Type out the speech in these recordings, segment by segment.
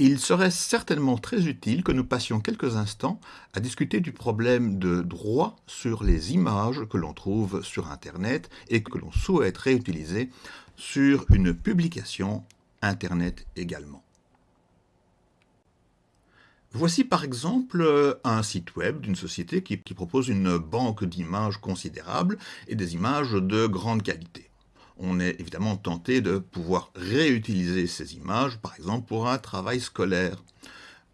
Il serait certainement très utile que nous passions quelques instants à discuter du problème de droit sur les images que l'on trouve sur Internet et que l'on souhaite réutiliser sur une publication Internet également. Voici par exemple un site web d'une société qui, qui, propose une banque d'images considérable et des images de grande qualité on est évidemment tenté de pouvoir réutiliser ces images, par exemple pour un travail scolaire.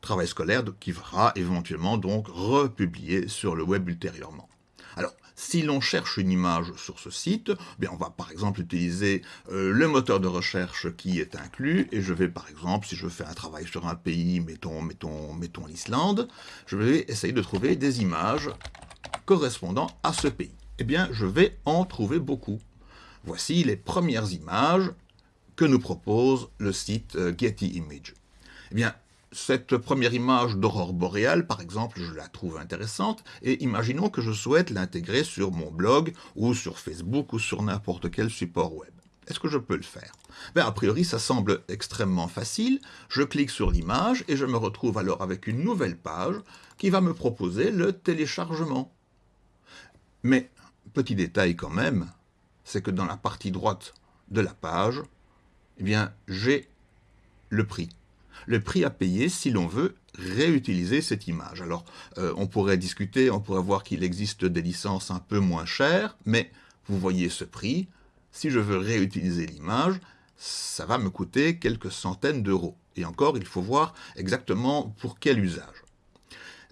Travail scolaire qui sera éventuellement donc republié sur le web ultérieurement. Alors, si l'on cherche une image sur ce site, on va par exemple utiliser euh, le moteur de recherche qui est inclus, et je vais par exemple, si je fais un travail sur un pays, mettons, mettons, mettons l'Islande, je vais essayer de trouver des images correspondant à ce pays. Eh bien, je vais en trouver beaucoup. Voici les premières images que nous propose le site euh, Getty Image. Eh bien, cette première image d'aurore boréale, par exemple, je la trouve intéressante, et imaginons que je souhaite l'intégrer sur mon blog, ou sur Facebook, ou sur n'importe quel support web. Est-ce que je peux le faire? Ben, A priori, ça semble extrêmement facile. Je clique sur l'image et je me retrouve alors avec une nouvelle page qui va me proposer le téléchargement. Mais, petit détail quand même, c'est que dans la partie droite de la page, eh bien, j'ai le prix. Le prix à payer si l'on veut réutiliser cette image. Alors, euh, on pourrait discuter, on pourrait voir qu'il existe des licences un peu moins chères, mais vous voyez ce prix. Si je veux réutiliser l'image, ça va me coûter quelques centaines d'euros. Et encore, il faut voir exactement pour quel usage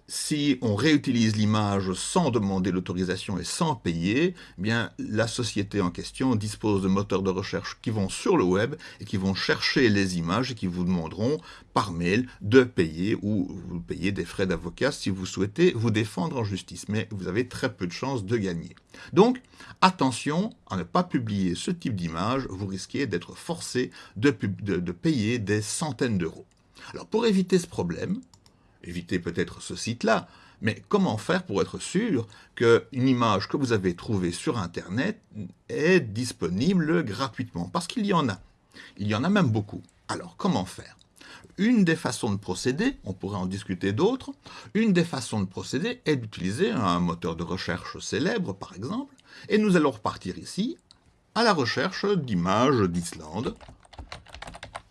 si on réutilise l'image sans demander l'autorisation et sans payer, eh la société en question dispose de moteurs de recherche qui vont sur le web et qui vont chercher les images et qui vous demanderont par mail de payer ou vous payez des frais d'avocat si vous souhaitez vous défendre en justice. Mais vous avez très peu de chances de gagner. Donc, attention à ne pas publier ce type d'image, vous risquez d'être forcé de payer des centaines d'euros. Alors pour éviter ce problème, éviter peut-être ce site-là, mais comment faire pour être sûr qu'une image que vous avez trouvée sur Internet est disponible gratuitement? Parce qu'il y en a. Il y en a même beaucoup. Alors, comment faire? Une des façons de procéder, on pourrait en discuter d'autres, une des façons de procéder est d'utiliser un moteur de recherche célèbre, par exemple, et nous allons repartir ici à la recherche d'images d'Islande,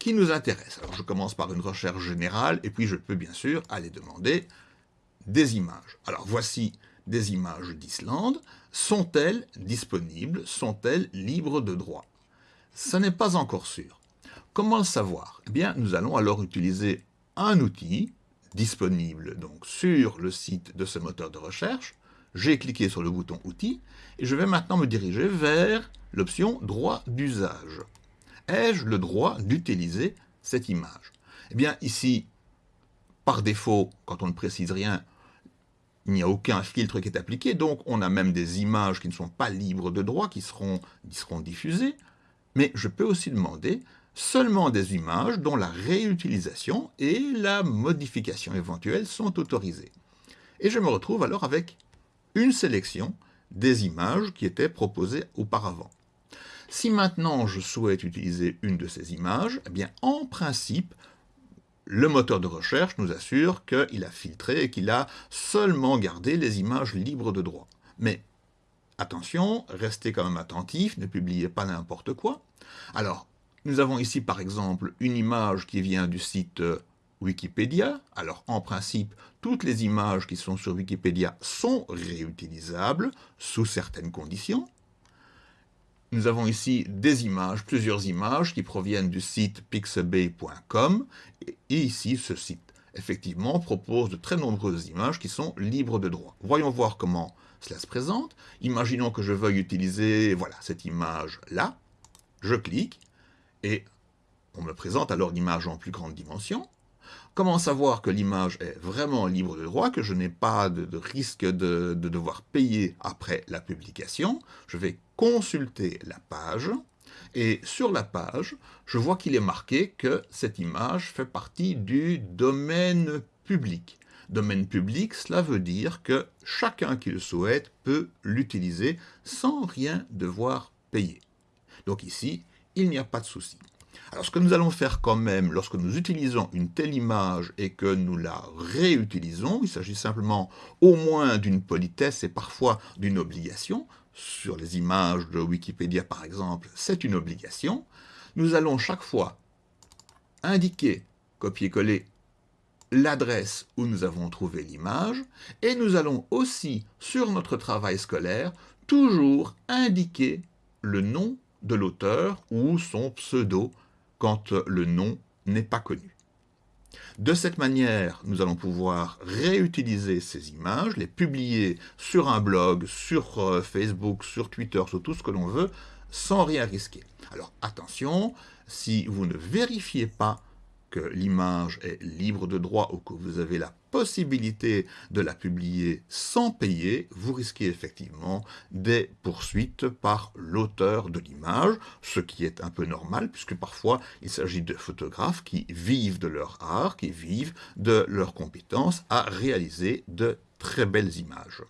qui nous intéresse. Alors je commence par une recherche générale, et puis je peux bien sûr aller demander des images. Alors voici des images d'Islande. Sont-elles disponibles? Sont-elles libres de droit? Ce n'est pas encore sûr. Comment le savoir? Eh bien, nous allons alors utiliser un outil disponible donc sur le site de ce moteur de recherche. J'ai cliqué sur le bouton « Outils » et je vais maintenant me diriger vers l'option « Droit d'usage » ai-je le droit d'utiliser cette image? Eh bien ici, par défaut, quand on ne précise rien, il n'y a aucun filtre qui est appliqué, donc on a même des images qui ne sont pas libres de droit, qui seront, diffusées, mais je peux aussi demander seulement des images dont la réutilisation et la modification éventuelle sont autorisées. Et je me retrouve alors avec une sélection des images qui étaient proposées auparavant. Si maintenant je souhaite utiliser une de ces images, eh bien en principe, le moteur de recherche nous assure qu'il a filtré et qu'il a seulement gardé les images libres de droit. Mais attention, restez quand même attentif, ne publiez pas n'importe quoi. Alors, nous avons ici par exemple une image qui vient du site Wikipédia. Alors en principe, toutes les images qui sont sur Wikipédia sont réutilisables sous certaines conditions. Nous avons ici des images, plusieurs images qui proviennent du site pixabay.com et ici ce site effectivement propose de très nombreuses images qui sont libres de droit. Voyons voir comment cela se présente. Imaginons que je veuille utiliser voilà, cette image-là. Je clique et on me présente alors l'image en plus grande dimension. Comment savoir que l'image est vraiment libre de droit, que je n'ai pas de, risque de, de, devoir payer après la publication? Je vais consulter la page, et sur la page, je vois qu'il est marqué que cette image fait partie du domaine public. Domaine public, cela veut dire que chacun qui le souhaite peut l'utiliser sans rien devoir payer. Donc ici, il n'y a pas de souci. Alors ce que nous allons faire quand même lorsque nous utilisons une telle image et que nous la réutilisons, il s'agit simplement au moins d'une politesse et parfois d'une obligation, sur les images de Wikipédia par exemple, c'est une obligation, nous allons chaque fois indiquer, copier-coller, l'adresse où nous avons trouvé l'image, et nous allons aussi, sur notre travail scolaire, toujours indiquer le nom de l'auteur ou son pseudo quand le nom n'est pas connu. De cette manière, nous allons pouvoir réutiliser ces images, les publier sur un blog, sur euh, Facebook, sur Twitter, sur tout ce que l'on veut, sans rien risquer. Alors attention, si vous ne vérifiez pas que l'image est libre de droit ou que vous avez la possibilité de la publier sans payer, vous risquez effectivement des poursuites par l'auteur de l'image, ce qui est un peu normal puisque parfois il s'agit de photographes qui vivent de leur art, qui vivent de leurs compétences à réaliser de très belles images.